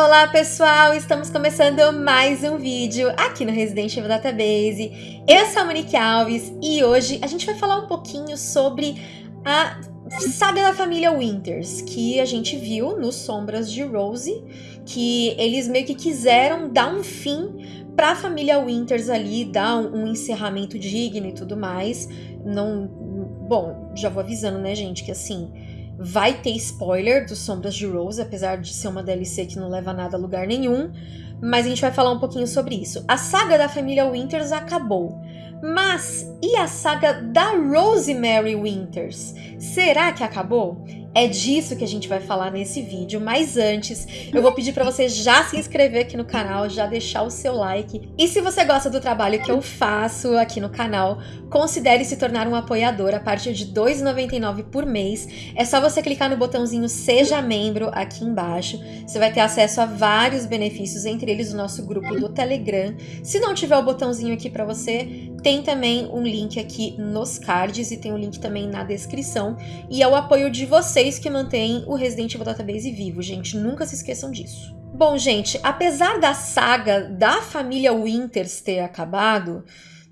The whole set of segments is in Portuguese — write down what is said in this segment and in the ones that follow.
Olá pessoal, estamos começando mais um vídeo aqui no Resident Evil Database. Eu sou a Monique Alves e hoje a gente vai falar um pouquinho sobre a saga da família Winters, que a gente viu nos Sombras de Rose, que eles meio que quiseram dar um fim para a família Winters ali, dar um, um encerramento digno e tudo mais. Não, bom, já vou avisando, né, gente, que assim, Vai ter spoiler dos Sombras de Rose, apesar de ser uma DLC que não leva nada a lugar nenhum. Mas a gente vai falar um pouquinho sobre isso. A saga da família Winters acabou. Mas e a saga da Rosemary Winters? Será que acabou? É disso que a gente vai falar nesse vídeo, mas antes eu vou pedir para você já se inscrever aqui no canal, já deixar o seu like. E se você gosta do trabalho que eu faço aqui no canal, considere se tornar um apoiador a partir de R$ 2,99 por mês. É só você clicar no botãozinho Seja Membro aqui embaixo. Você vai ter acesso a vários benefícios, entre eles o nosso grupo do Telegram. Se não tiver o botãozinho aqui para você, tem também um link aqui nos cards e tem um link também na descrição. E é o apoio de vocês que mantém o Resident Evil Database vivo, gente. Nunca se esqueçam disso. Bom, gente, apesar da saga da família Winters ter acabado,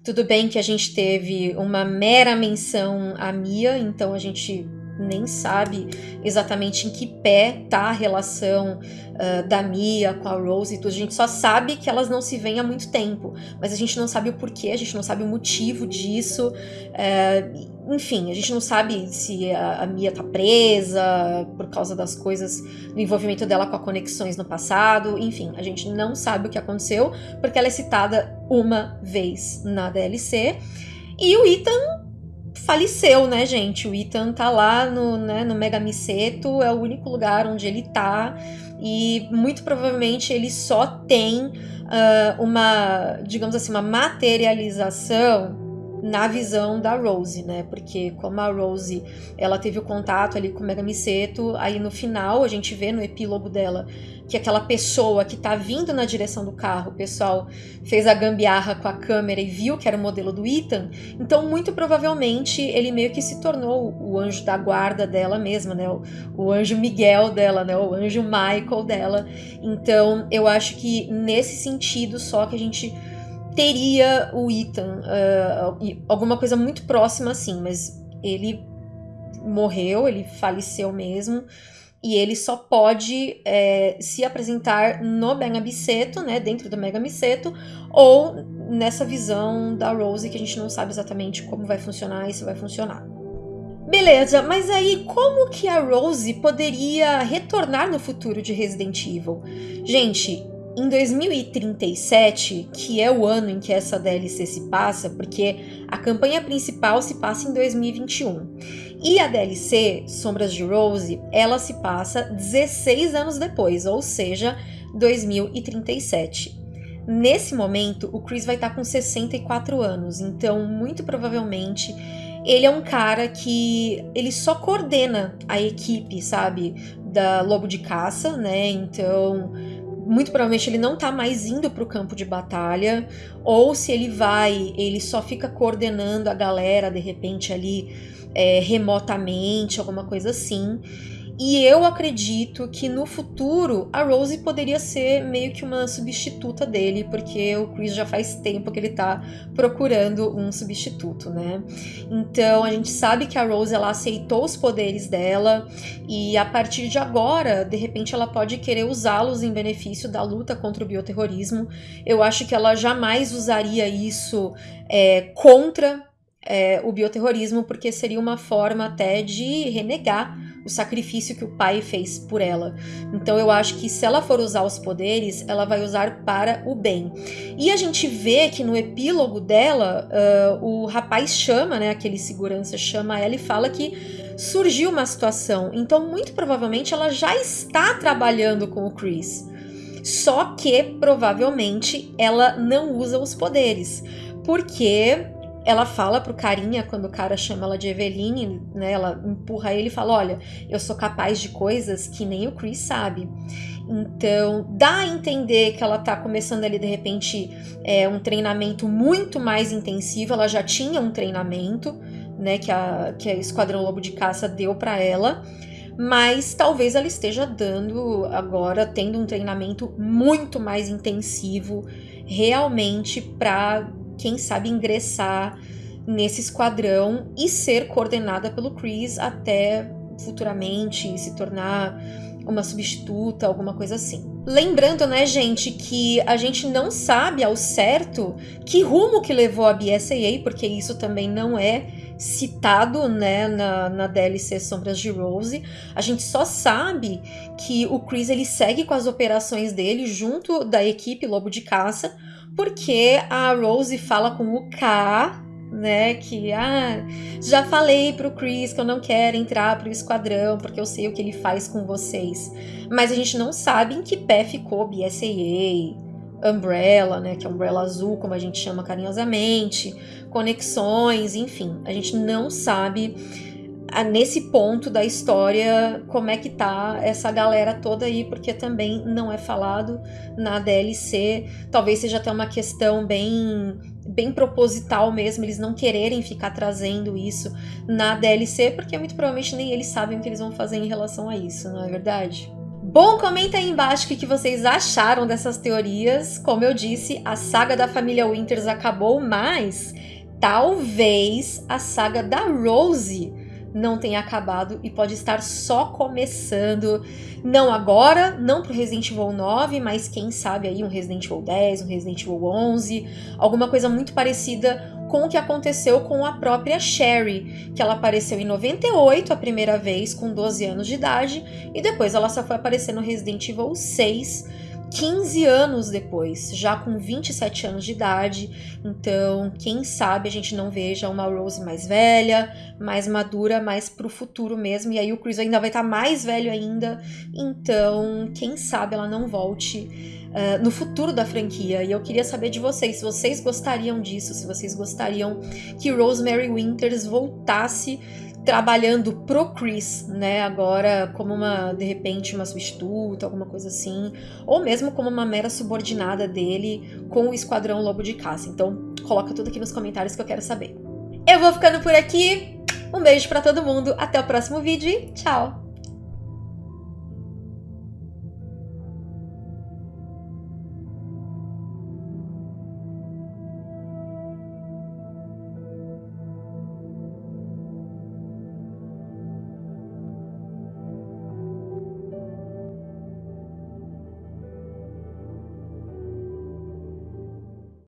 tudo bem que a gente teve uma mera menção à Mia, então a gente nem sabe exatamente em que pé tá a relação uh, da Mia com a Rose e tudo. A gente só sabe que elas não se veem há muito tempo, mas a gente não sabe o porquê, a gente não sabe o motivo disso. Uh, enfim, a gente não sabe se a, a, Mia tá presa por causa das coisas, do envolvimento dela com as conexões no passado. Enfim, a gente não sabe o que aconteceu, porque ela é citada uma vez na DLC. E o Ethan faleceu, né, gente? O Ethan tá lá no, né, no Mega Miseto, é o único lugar onde ele tá. E muito provavelmente ele só tem uh, uma, digamos assim, uma materialização na visão da Rose, né? Porque como a Rose, ela teve o contato ali com o Mega Miseto, aí no final a gente vê no epílogo dela que aquela pessoa que tá vindo na direção do carro, o pessoal fez a gambiarra com a câmera e viu que era o modelo do Ethan, então muito provavelmente ele meio que se tornou o anjo da guarda dela mesma, né? O, o anjo Miguel dela, né? O anjo Michael dela. Então eu acho que nesse sentido só que a gente teria o Ethan, uh, alguma coisa muito próxima assim, mas ele morreu, ele faleceu mesmo e ele só pode é, se apresentar no Mega Biceto, né, dentro do Mega Miseto, ou nessa visão da Rose que a gente não sabe exatamente como vai funcionar e se vai funcionar. Beleza, mas aí como que a Rose poderia retornar no futuro de Resident Evil? Gente, em 2037, que é o ano em que essa DLC se passa, porque a campanha principal se passa em 2021. E a DLC, Sombras de Rose, ela se passa 16 anos depois, ou seja, 2037. Nesse momento, o Chris vai estar com 64 anos, então muito provavelmente ele é um cara que ele só coordena a equipe, sabe, da Lobo de Caça, né? Então, muito provavelmente ele não tá mais indo para o campo de batalha, ou se ele vai, ele só fica coordenando a galera de repente ali é, remotamente, alguma coisa assim. E eu acredito que no futuro a Rose poderia ser meio que uma substituta dele, porque o Chris já faz tempo que ele tá procurando um substituto, né? Então a gente sabe que a Rose ela aceitou os poderes dela e a partir de agora, de repente ela pode querer usá-los em benefício da luta contra o bioterrorismo. Eu acho que ela jamais usaria isso é, contra é, o bioterrorismo, porque seria uma forma até de renegar o sacrifício que o pai fez por ela. Então eu acho que se ela for usar os poderes, ela vai usar para o bem. E a gente vê que no epílogo dela, uh, o rapaz chama, né, aquele segurança chama ela e fala que surgiu uma situação. Então muito provavelmente ela já está trabalhando com o Chris. Só que provavelmente ela não usa os poderes, porque ela fala pro carinha, quando o cara chama ela de Eveline, né? Ela empurra ele e fala: Olha, eu sou capaz de coisas que nem o Chris sabe. Então, dá a entender que ela tá começando ali, de repente, é, um treinamento muito mais intensivo. Ela já tinha um treinamento, né? Que a, que a Esquadrão Lobo de Caça deu para ela. mas talvez ela esteja dando agora, tendo um treinamento muito mais intensivo, realmente para, quem sabe, ingressar nesse esquadrão e ser coordenada pelo Chris até futuramente se tornar uma substituta, alguma coisa assim. Lembrando, né, gente, que a gente não sabe ao certo que rumo que levou a BSAA, porque isso também não é citado, né, na, na DLC Sombras de Rose. A gente só sabe que o Chris ele segue com as operações dele junto da equipe Lobo de Caça, porque a Rose fala com o K né? Que ah, já falei pro Chris que eu não quero entrar pro esquadrão porque eu sei o que ele faz com vocês. Mas a gente não sabe em que pé ficou BSAA, Umbrella, né? Que é Umbrella Azul, como a gente chama carinhosamente, conexões, enfim. A gente não sabe nesse ponto da história como é que tá essa galera toda aí, porque também não é falado na DLC. Talvez seja até uma questão bem bem proposital mesmo, eles não quererem ficar trazendo isso na DLC, porque muito provavelmente nem eles sabem o que eles vão fazer em relação a isso, não é verdade? Bom, comenta aí embaixo o que vocês acharam dessas teorias. Como eu disse, a saga da família Winters acabou, mas talvez a saga da Rose não tenha acabado e pode estar só começando. Não agora, não pro Resident Evil 9, mas quem sabe aí um Resident Evil 10, um Resident Evil 11, alguma coisa muito parecida com o que aconteceu com a própria Sherry, que ela apareceu em 98 a primeira vez, com 12 anos de idade, e depois ela só foi aparecer no Resident Evil 6 15 anos depois, já com 27 anos de idade. Então, quem sabe a gente não veja uma Rose mais velha, mais madura, mais pro futuro mesmo. E aí o Chris ainda vai estar tá mais velho ainda. Então, quem sabe ela não volte Uh, no futuro da franquia. E eu queria saber de vocês, se vocês gostariam disso, se vocês gostariam que Rosemary Winters voltasse trabalhando pro Chris, né, agora como uma, de repente, uma substituta, alguma coisa assim, ou mesmo como uma mera subordinada dele com o Esquadrão Lobo de Caça. Então, coloca tudo aqui nos comentários que eu quero saber. Eu vou ficando por aqui. Um beijo para todo mundo, até o próximo vídeo e tchau!